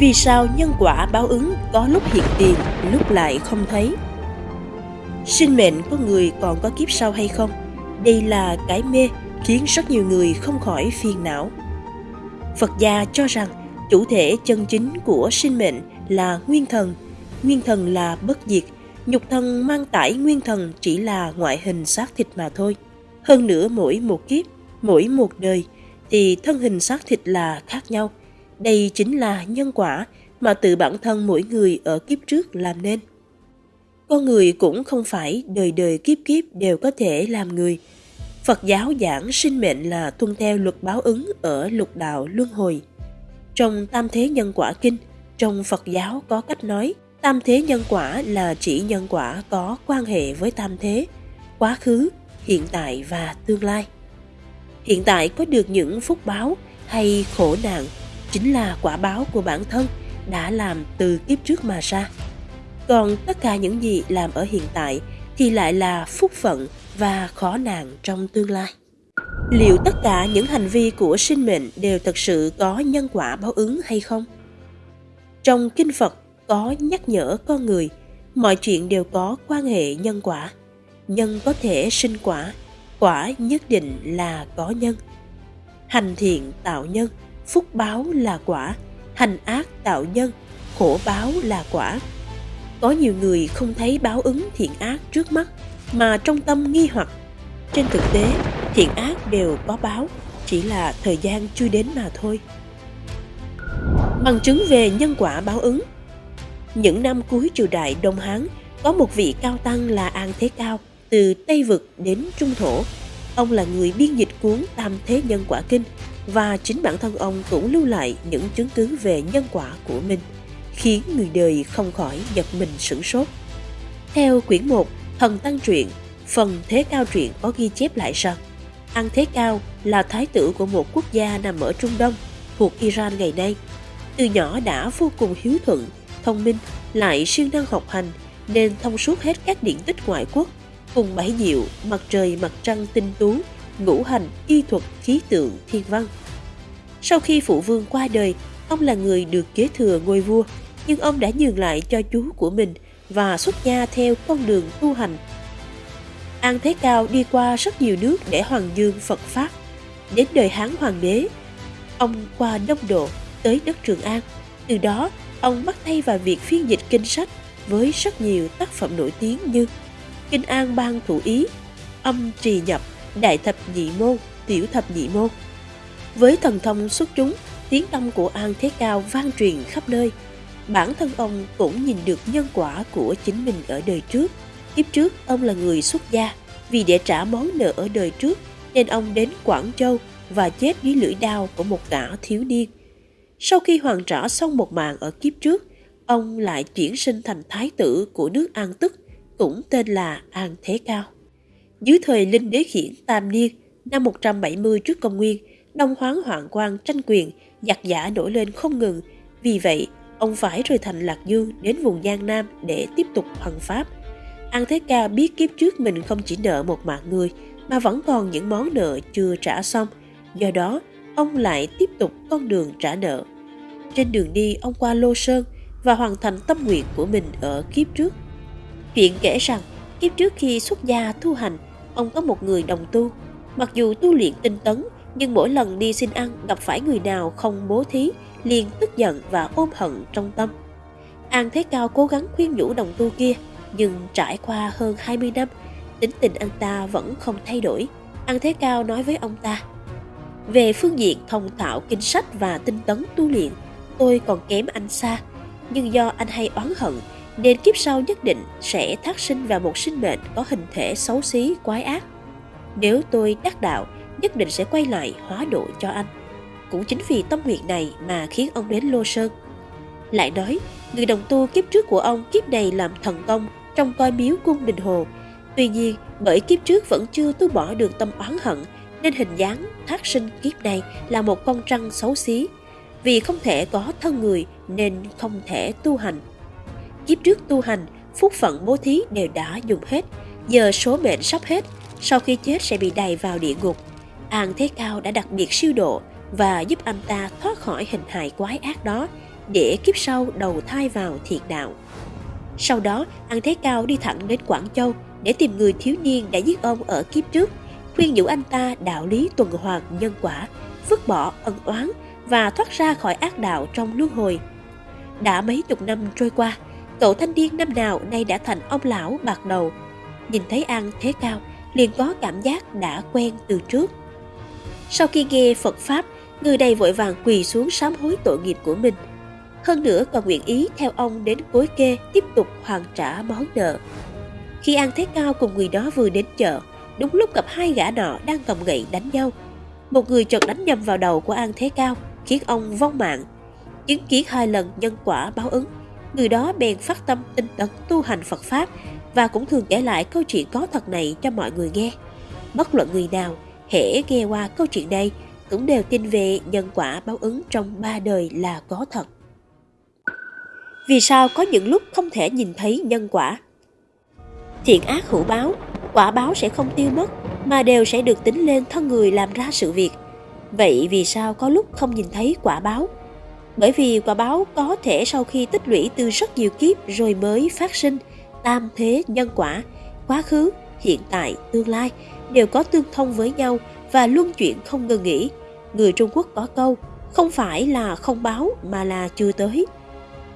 Vì sao nhân quả báo ứng có lúc hiện tiền, lúc lại không thấy? Sinh mệnh của người còn có kiếp sau hay không? Đây là cái mê khiến rất nhiều người không khỏi phiền não. Phật gia cho rằng chủ thể chân chính của sinh mệnh là nguyên thần. Nguyên thần là bất diệt, nhục thân mang tải nguyên thần chỉ là ngoại hình xác thịt mà thôi. Hơn nữa mỗi một kiếp, mỗi một đời thì thân hình xác thịt là khác nhau. Đây chính là nhân quả mà tự bản thân mỗi người ở kiếp trước làm nên. Con người cũng không phải đời đời kiếp kiếp đều có thể làm người. Phật giáo giảng sinh mệnh là tuân theo luật báo ứng ở lục đạo luân hồi. Trong Tam Thế Nhân Quả Kinh, trong Phật giáo có cách nói Tam Thế Nhân Quả là chỉ nhân quả có quan hệ với Tam Thế, quá khứ, hiện tại và tương lai. Hiện tại có được những phúc báo hay khổ nạn chính là quả báo của bản thân đã làm từ kiếp trước mà ra. Còn tất cả những gì làm ở hiện tại thì lại là phúc phận và khó nạn trong tương lai. Liệu tất cả những hành vi của sinh mệnh đều thật sự có nhân quả báo ứng hay không? Trong kinh Phật có nhắc nhở con người mọi chuyện đều có quan hệ nhân quả. Nhân có thể sinh quả, quả nhất định là có nhân. Hành thiện tạo nhân, phúc báo là quả, hành ác tạo nhân, khổ báo là quả. Có nhiều người không thấy báo ứng thiện ác trước mắt mà trong tâm nghi hoặc. Trên thực tế, thiện ác đều có báo, chỉ là thời gian chưa đến mà thôi. Bằng chứng về nhân quả báo ứng Những năm cuối triều đại Đông Hán, có một vị cao tăng là An Thế Cao, từ Tây Vực đến Trung Thổ. Ông là người biên dịch cuốn Tam Thế Nhân Quả Kinh và chính bản thân ông cũng lưu lại những chứng cứ về nhân quả của mình, khiến người đời không khỏi giật mình sửng sốt. Theo quyển 1, Thần Tăng Truyện, phần Thế Cao Truyện có ghi chép lại rằng An Thế Cao là thái tử của một quốc gia nằm ở Trung Đông, thuộc Iran ngày nay. Từ nhỏ đã vô cùng hiếu thuận, thông minh, lại siêng năng học hành, nên thông suốt hết các điển tích ngoại quốc, cùng bảy diệu, mặt trời, mặt trăng tinh tú, ngũ hành, y thuật, khí tượng, thiên văn. Sau khi phụ vương qua đời, ông là người được kế thừa ngôi vua, nhưng ông đã nhường lại cho chú của mình và xuất gia theo con đường tu hành. An Thế Cao đi qua rất nhiều nước để hoàng dương Phật Pháp. Đến đời Hán Hoàng đế, ông qua Đông Độ tới đất Trường An. Từ đó, ông bắt tay vào việc phiên dịch kinh sách với rất nhiều tác phẩm nổi tiếng như Kinh An Ban Thủ Ý, Âm Trì Nhập, Đại Thập Nhị Môn, Tiểu Thập Nhị Môn. Với thần thông xuất chúng, tiếng tâm của An Thế Cao vang truyền khắp nơi. Bản thân ông cũng nhìn được nhân quả của chính mình ở đời trước. Kiếp trước, ông là người xuất gia. Vì để trả món nợ ở đời trước, nên ông đến Quảng Châu và chết dưới lưỡi đao của một gã thiếu niên. Sau khi hoàn trả xong một màn ở kiếp trước, ông lại chuyển sinh thành thái tử của nước An Tức, cũng tên là An Thế Cao. Dưới thời Linh Đế Khiển Tam Niên, năm 170 trước công nguyên, Đông Hoáng Hoàng Quang tranh quyền, giặc giả nổi lên không ngừng. Vì vậy, ông phải rời thành Lạc Dương đến vùng Giang Nam để tiếp tục hoàng pháp. An Thế Ca biết kiếp trước mình không chỉ nợ một mạng người, mà vẫn còn những món nợ chưa trả xong. Do đó, ông lại tiếp tục con đường trả nợ. Trên đường đi, ông qua Lô Sơn và hoàn thành tâm nguyện của mình ở kiếp trước. Chuyện kể rằng, kiếp trước khi xuất gia tu hành, ông có một người đồng tu. Mặc dù tu luyện tinh tấn, nhưng mỗi lần đi xin ăn gặp phải người nào không bố thí, liền tức giận và ôm hận trong tâm. An Thế Cao cố gắng khuyên nhủ đồng tu kia, nhưng trải qua hơn 20 năm, tính tình anh ta vẫn không thay đổi. An Thế Cao nói với ông ta, về phương diện thông thạo kinh sách và tinh tấn tu luyện, tôi còn kém anh xa, nhưng do anh hay oán hận nên kiếp sau nhất định sẽ thác sinh vào một sinh mệnh có hình thể xấu xí quái ác. Nếu tôi đắc đạo, nhất định sẽ quay lại hóa độ cho anh. Cũng chính vì tâm nguyện này mà khiến ông đến Lô Sơn. Lại nói, người đồng tu kiếp trước của ông kiếp này làm thần công trong coi miếu cung đình hồ. Tuy nhiên, bởi kiếp trước vẫn chưa tu bỏ được tâm oán hận, nên hình dáng thác sinh kiếp này là một con trăng xấu xí. Vì không thể có thân người nên không thể tu hành. Kiếp trước tu hành, phúc phận bố thí đều đã dùng hết, giờ số mệnh sắp hết, sau khi chết sẽ bị đày vào địa ngục. An Thế Cao đã đặc biệt siêu độ và giúp anh ta thoát khỏi hình hài quái ác đó, để kiếp sau đầu thai vào thiệt đạo. Sau đó, An Thế Cao đi thẳng đến Quảng Châu để tìm người thiếu niên đã giết ông ở kiếp trước, khuyên nhủ anh ta đạo lý tuần hoàn nhân quả, vứt bỏ ân oán và thoát ra khỏi ác đạo trong luân hồi. Đã mấy chục năm trôi qua, cậu thanh niên năm nào nay đã thành ông lão bạc đầu. Nhìn thấy An Thế Cao, liền có cảm giác đã quen từ trước. Sau khi nghe Phật Pháp, người này vội vàng quỳ xuống sám hối tội nghiệp của mình. Hơn nữa còn nguyện ý theo ông đến cối kê tiếp tục hoàn trả món nợ. Khi An Thế Cao cùng người đó vừa đến chợ, đúng lúc gặp hai gã nọ đang cầm gậy đánh nhau. Một người chợt đánh nhầm vào đầu của An Thế Cao, khiến ông vong mạng. Chứng kiến hai lần nhân quả báo ứng, người đó bèn phát tâm tinh tấn tu hành Phật Pháp và cũng thường kể lại câu chuyện có thật này cho mọi người nghe. Bất luận người nào, hễ nghe qua câu chuyện đây, cũng đều tin về nhân quả báo ứng trong ba đời là có thật. Vì sao có những lúc không thể nhìn thấy nhân quả? Thiện ác hữu báo, quả báo sẽ không tiêu mất, mà đều sẽ được tính lên thân người làm ra sự việc. Vậy vì sao có lúc không nhìn thấy quả báo? Bởi vì quả báo có thể sau khi tích lũy từ rất nhiều kiếp rồi mới phát sinh, tam thế nhân quả, quá khứ, hiện tại, tương lai đều có tương thông với nhau và luân chuyển không ngừng nghỉ. Người Trung Quốc có câu, không phải là không báo mà là chưa tới.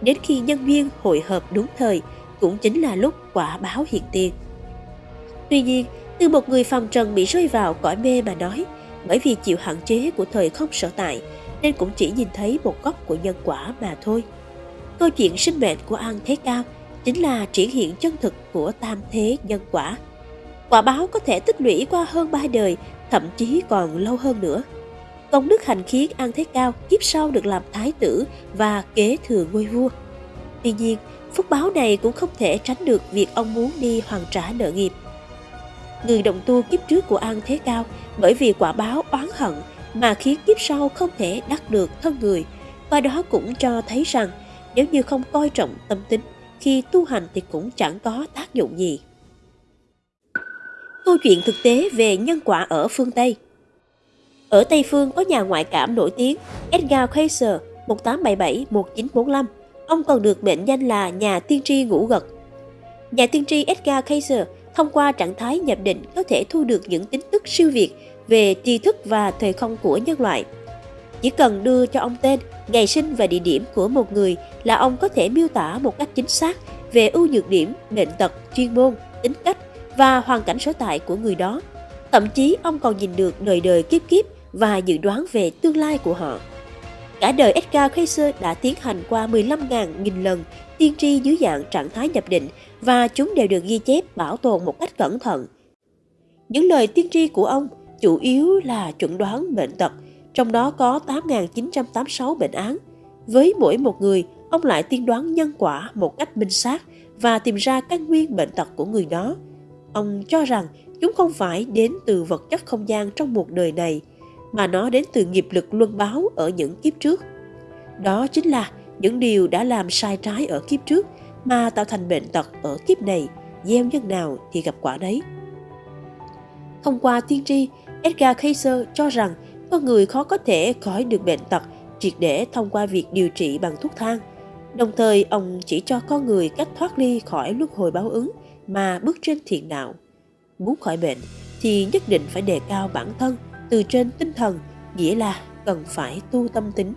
Đến khi nhân duyên hội hợp đúng thời, cũng chính là lúc quả báo hiện tiền. Tuy nhiên, từ một người phàm trần bị rơi vào cõi mê mà nói, bởi vì chịu hạn chế của thời không sở tại, nên cũng chỉ nhìn thấy một góc của nhân quả mà thôi. Câu chuyện sinh mệnh của An Thế Cao chính là triển hiện chân thực của tam thế nhân quả. Quả báo có thể tích lũy qua hơn ba đời, thậm chí còn lâu hơn nữa. Công đức hành khiến An Thế Cao kiếp sau được làm thái tử và kế thừa ngôi vua. Tuy nhiên, phúc báo này cũng không thể tránh được việc ông muốn đi hoàn trả nợ nghiệp. Người đồng tu kiếp trước của An Thế Cao bởi vì quả báo oán hận mà khiến kiếp sau không thể đắc được thân người, và đó cũng cho thấy rằng nếu như không coi trọng tâm tính khi tu hành thì cũng chẳng có tác dụng gì. Câu chuyện thực tế về nhân quả ở phương Tây Ở Tây Phương có nhà ngoại cảm nổi tiếng Edgar Cayce 1877-1945. Ông còn được mệnh danh là nhà tiên tri ngũ gật. Nhà tiên tri Edgar Cayce thông qua trạng thái nhập định có thể thu được những tin tức siêu việt về tri thức và thời không của nhân loại. Chỉ cần đưa cho ông tên, ngày sinh và địa điểm của một người là ông có thể miêu tả một cách chính xác về ưu nhược điểm, bệnh tật, chuyên môn, tính cách và hoàn cảnh sở tại của người đó. Thậm chí ông còn nhìn được đời đời kiếp kiếp và dự đoán về tương lai của họ. Cả đời Edgar Cayce đã tiến hành qua 15.000 nghìn lần tiên tri dưới dạng trạng thái nhập định và chúng đều được ghi chép bảo tồn một cách cẩn thận. Những lời tiên tri của ông chủ yếu là chuẩn đoán bệnh tật, trong đó có 8.986 bệnh án. Với mỗi một người, ông lại tiên đoán nhân quả một cách minh xác và tìm ra căn nguyên bệnh tật của người đó. Ông cho rằng chúng không phải đến từ vật chất không gian trong một đời này, mà nó đến từ nghiệp lực luân báo ở những kiếp trước. Đó chính là những điều đã làm sai trái ở kiếp trước mà tạo thành bệnh tật ở kiếp này, gieo nhân nào thì gặp quả đấy. Thông qua tiên tri, Edgar Cayce cho rằng con người khó có thể khỏi được bệnh tật triệt để thông qua việc điều trị bằng thuốc thang. Đồng thời, ông chỉ cho con người cách thoát ly khỏi luân hồi báo ứng mà bước trên thiện đạo. Muốn khỏi bệnh thì nhất định phải đề cao bản thân từ trên tinh thần, nghĩa là cần phải tu tâm tính.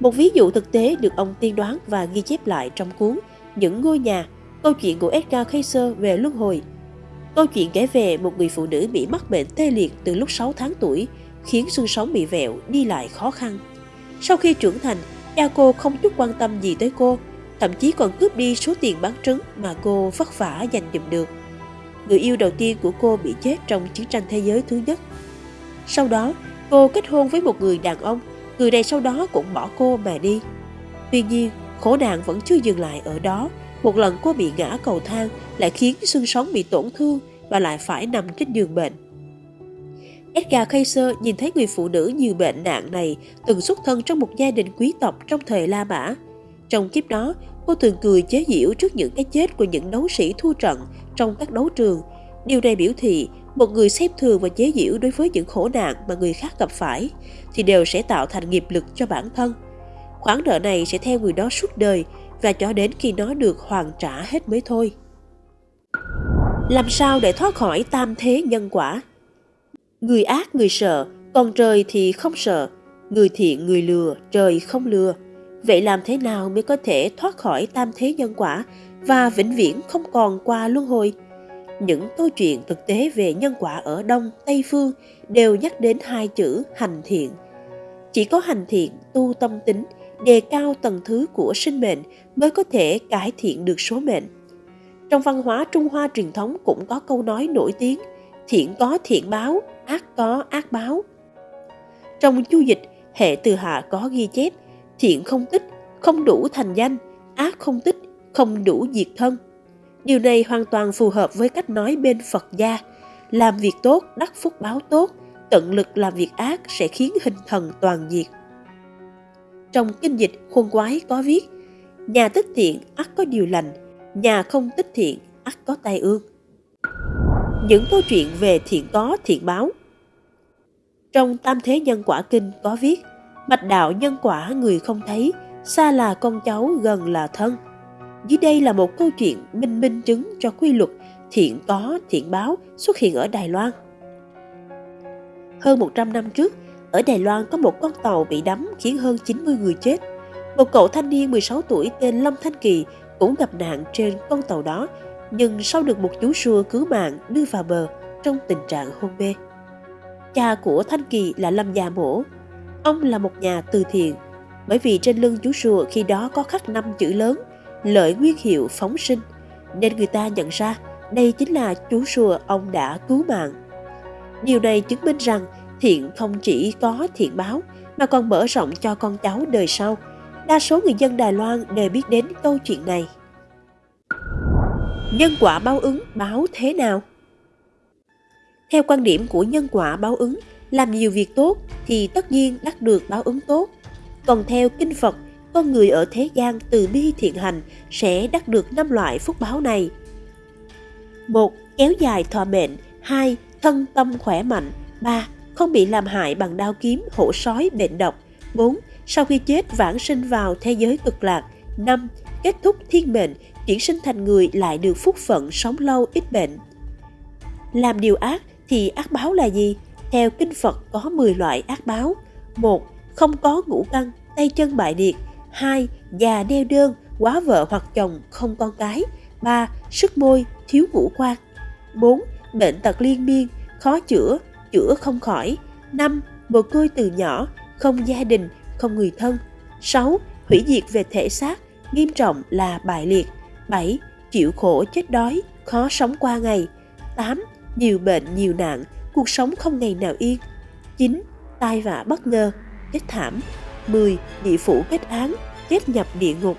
Một ví dụ thực tế được ông tiên đoán và ghi chép lại trong cuốn Những ngôi nhà, câu chuyện của Edgar Cayce về luân hồi – Câu chuyện kể về một người phụ nữ bị mắc bệnh tê liệt từ lúc 6 tháng tuổi, khiến xương sống bị vẹo, đi lại khó khăn. Sau khi trưởng thành, cha cô không chút quan tâm gì tới cô, thậm chí còn cướp đi số tiền bán trứng mà cô vất vả giành dụm được. Người yêu đầu tiên của cô bị chết trong chiến tranh thế giới thứ nhất. Sau đó, cô kết hôn với một người đàn ông, người này sau đó cũng bỏ cô mà đi. Tuy nhiên, khổ nạn vẫn chưa dừng lại ở đó, một lần cô bị ngã cầu thang lại khiến xương sống bị tổn thương và lại phải nằm trên giường bệnh. Edgar Kaiser nhìn thấy người phụ nữ nhiều bệnh nạn này từng xuất thân trong một gia đình quý tộc trong thời La Mã. Trong kiếp đó, cô thường cười chế giễu trước những cái chết của những đấu sĩ thua trận trong các đấu trường. Điều này biểu thị một người xem thường và chế giễu đối với những khổ nạn mà người khác gặp phải thì đều sẽ tạo thành nghiệp lực cho bản thân. khoản nợ này sẽ theo người đó suốt đời và cho đến khi nó được hoàn trả hết mới thôi. Làm sao để thoát khỏi tam thế nhân quả? Người ác người sợ, còn trời thì không sợ. Người thiện người lừa, trời không lừa. Vậy làm thế nào mới có thể thoát khỏi tam thế nhân quả và vĩnh viễn không còn qua luân hồi? Những câu chuyện thực tế về nhân quả ở Đông, Tây Phương đều nhắc đến hai chữ hành thiện. Chỉ có hành thiện, tu tâm tính, đề cao tầng thứ của sinh mệnh mới có thể cải thiện được số mệnh. Trong văn hóa Trung Hoa truyền thống cũng có câu nói nổi tiếng thiện có thiện báo, ác có ác báo. Trong chu dịch, hệ từ hạ có ghi chép thiện không tích, không đủ thành danh, ác không tích, không đủ diệt thân. Điều này hoàn toàn phù hợp với cách nói bên Phật gia, làm việc tốt đắc phúc báo tốt, tận lực làm việc ác sẽ khiến hình thần toàn diệt. Trong kinh dịch khuôn quái có viết, nhà tích thiện ắt có điều lành, nhà không tích thiện ắt có tai ương. Những câu chuyện về thiện có thiện báo Trong Tam Thế Nhân Quả Kinh có viết, mạch đạo nhân quả người không thấy, xa là con cháu gần là thân. Dưới đây là một câu chuyện minh minh chứng cho quy luật thiện có thiện báo xuất hiện ở Đài Loan. Hơn 100 năm trước, ở Đài Loan có một con tàu bị đắm khiến hơn 90 người chết. Một cậu thanh niên 16 tuổi tên Lâm Thanh Kỳ cũng gặp nạn trên con tàu đó, nhưng sau được một chú sùa cứu mạng đưa vào bờ trong tình trạng hôn mê. Cha của Thanh Kỳ là Lâm Già Mổ. Ông là một nhà từ thiện, bởi vì trên lưng chú sùa khi đó có khắc năm chữ lớn lợi nguyên hiệu phóng sinh, nên người ta nhận ra đây chính là chú rùa ông đã cứu mạng. Điều này chứng minh rằng thiện không chỉ có thiện báo mà còn mở rộng cho con cháu đời sau. Đa số người dân Đài Loan đều biết đến câu chuyện này. Nhân quả báo ứng báo thế nào? Theo quan điểm của nhân quả báo ứng, làm nhiều việc tốt thì tất nhiên đắc được báo ứng tốt. Còn theo kinh Phật, con người ở thế gian từ bi thiện hành sẽ đắc được năm loại phúc báo này. một Kéo dài thọ mệnh 2. Thân tâm khỏe mạnh 3 không bị làm hại bằng đao kiếm, hổ sói, bệnh độc. 4. Sau khi chết vãng sinh vào thế giới cực lạc. 5. Kết thúc thiên mệnh, chuyển sinh thành người lại được phúc phận sống lâu ít bệnh. Làm điều ác thì ác báo là gì? Theo kinh Phật có 10 loại ác báo. 1. Không có ngũ căn, tay chân bại liệt. 2. Già đeo đơn, quá vợ hoặc chồng, không con cái. 3. Sức môi, thiếu ngũ quan. 4. Bệnh tật liên miên, khó chữa, chữa không khỏi. 5. Mồ côi từ nhỏ, không gia đình, không người thân. 6. Hủy diệt về thể xác, nghiêm trọng là bại liệt. 7. Chịu khổ chết đói, khó sống qua ngày. 8. Nhiều bệnh, nhiều nạn, cuộc sống không ngày nào yên. 9. Tai vạ bất ngờ, chết thảm. 10. Địa phủ kết án, chết nhập địa ngục.